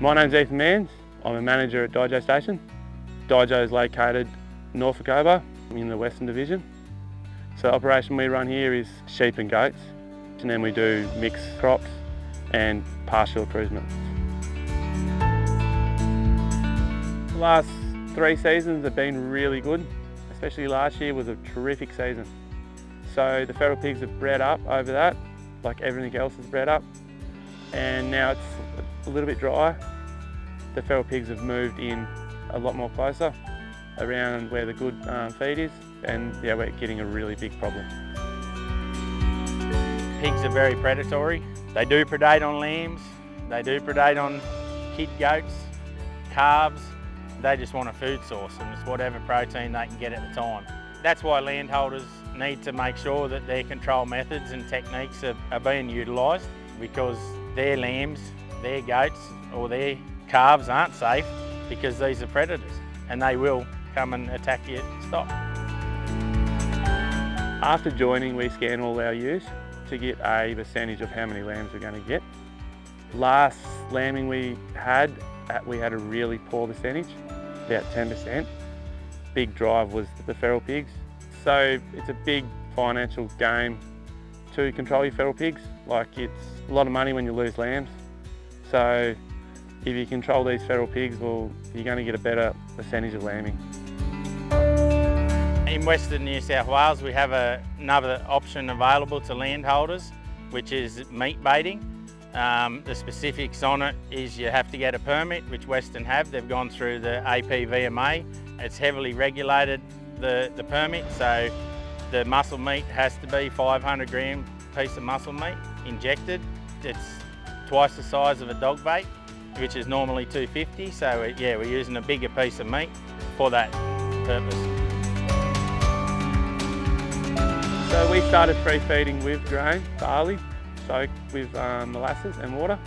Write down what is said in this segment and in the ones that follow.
My name's Ethan Manns. I'm a manager at Dijo Station. Dijo is located north of Cobar in the Western Division. So the operation we run here is sheep and goats and then we do mixed crops and partial improvements. The last three seasons have been really good, especially last year was a terrific season. So the feral pigs have bred up over that, like everything else has bred up. And now it's a little bit drier. The feral pigs have moved in a lot more closer around where the good um, feed is. And yeah, we're getting a really big problem. Pigs are very predatory. They do predate on lambs, they do predate on kid goats, calves. They just want a food source and it's whatever protein they can get at the time. That's why landholders need to make sure that their control methods and techniques are, are being utilised because their lambs, their goats or their calves aren't safe because these are predators and they will come and attack your stock. After joining, we scan all our ewes to get a percentage of how many lambs we're going to get. Last lambing we had, uh, we had a really poor percentage, about 10%. Big drive was the feral pigs. So it's a big financial game to control your feral pigs. Like it's a lot of money when you lose lambs. So if you control these feral pigs, well, you're going to get a better percentage of lambing. In Western New South Wales, we have a, another option available to landholders, which is meat baiting. Um, the specifics on it is you have to get a permit, which Western have. They've gone through the APVMA. It's heavily regulated, the, the permit, so the muscle meat has to be 500 gram piece of muscle meat injected. It's twice the size of a dog bait, which is normally 250. So it, yeah, we're using a bigger piece of meat for that purpose. So we started free feeding with grain, barley, soaked with um, molasses and water.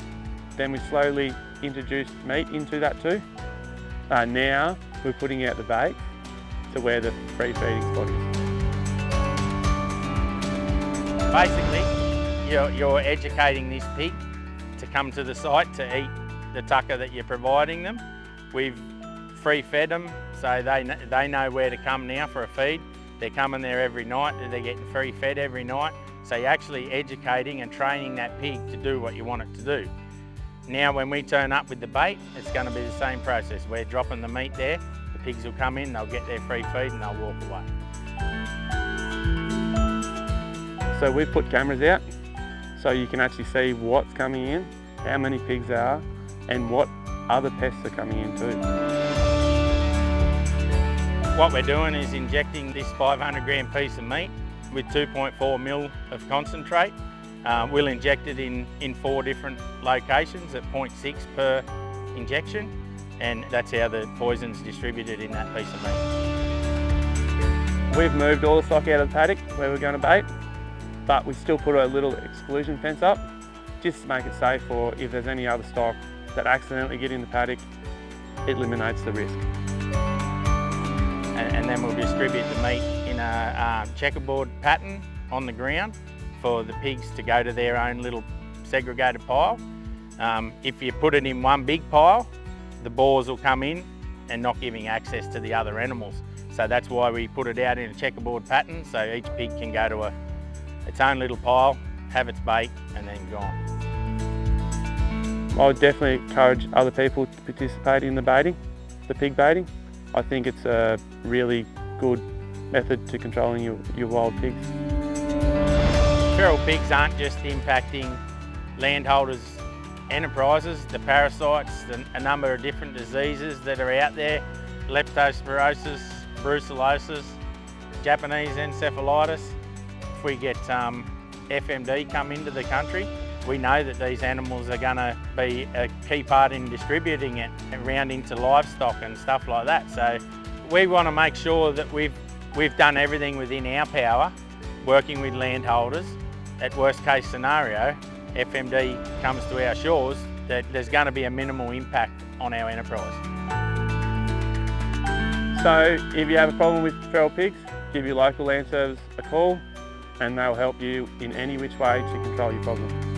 Then we slowly introduced meat into that too. Uh, now we're putting out the bait to where the free feeding spot is. Basically, you're, you're educating this pig to come to the site to eat the tucker that you're providing them. We've free fed them, so they, they know where to come now for a feed. They're coming there every night, they're getting free fed every night. So you're actually educating and training that pig to do what you want it to do. Now when we turn up with the bait, it's going to be the same process. We're dropping the meat there, the pigs will come in, they'll get their free feed and they'll walk away. So we've put cameras out so you can actually see what's coming in, how many pigs there are and what other pests are coming in too. What we're doing is injecting this 500 gram piece of meat with 2.4 mil of concentrate. Um, we'll inject it in, in four different locations at 0.6 per injection and that's how the poison's distributed in that piece of meat. We've moved all the stock out of the paddock where we're going to bait, but we still put a little exclusion fence up just to make it safe for if there's any other stock that accidentally get in the paddock, it eliminates the risk. And, and then we'll distribute the meat in a um, checkerboard pattern on the ground for the pigs to go to their own little segregated pile. Um, if you put it in one big pile, the boars will come in and not giving access to the other animals. So that's why we put it out in a checkerboard pattern so each pig can go to a, its own little pile, have its bait and then go on. I would definitely encourage other people to participate in the baiting, the pig baiting. I think it's a really good method to controlling your, your wild pigs. Feral pigs aren't just impacting landholders' enterprises, the parasites, the, a number of different diseases that are out there, leptospirosis, brucellosis, Japanese encephalitis. If we get um, FMD come into the country, we know that these animals are going to be a key part in distributing it around into livestock and stuff like that. So we want to make sure that we've, we've done everything within our power, working with landholders. At worst case scenario, FMD comes to our shores, that there's going to be a minimal impact on our enterprise. So if you have a problem with feral pigs, give your local land service a call and they'll help you in any which way to control your problem.